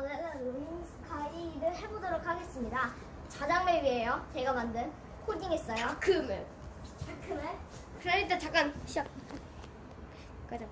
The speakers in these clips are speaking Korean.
이번에는 룸스카이를 해보도록 하겠습니다. 자장맵이에요. 제가 만든 코딩했어요. 다크맵. 다크맵? 그럼 일단 잠깐 시작. 가자.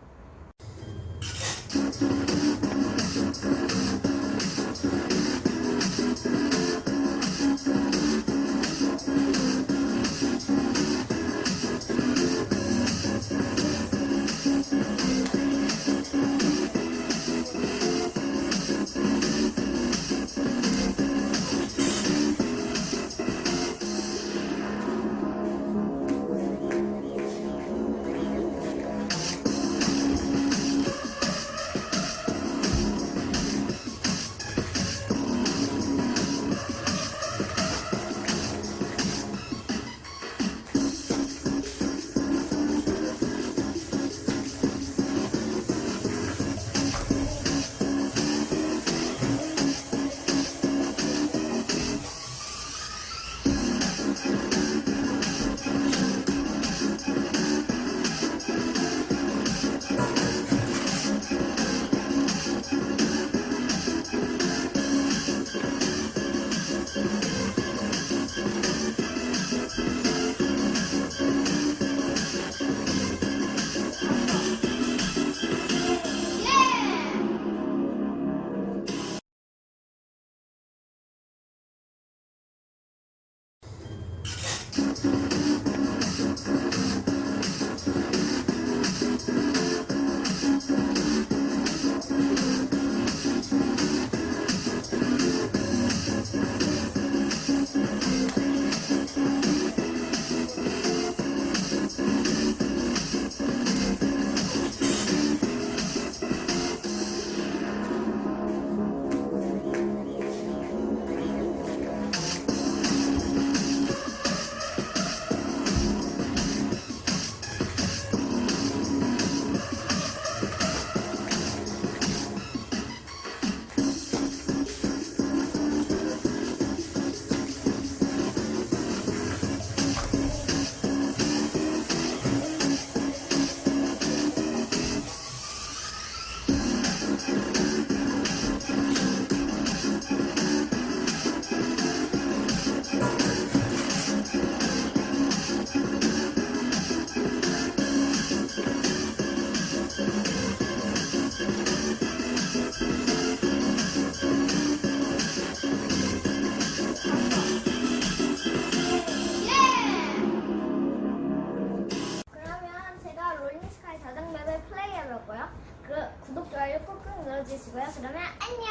꾹꾹 눌러주시고요. 그러면 안녕!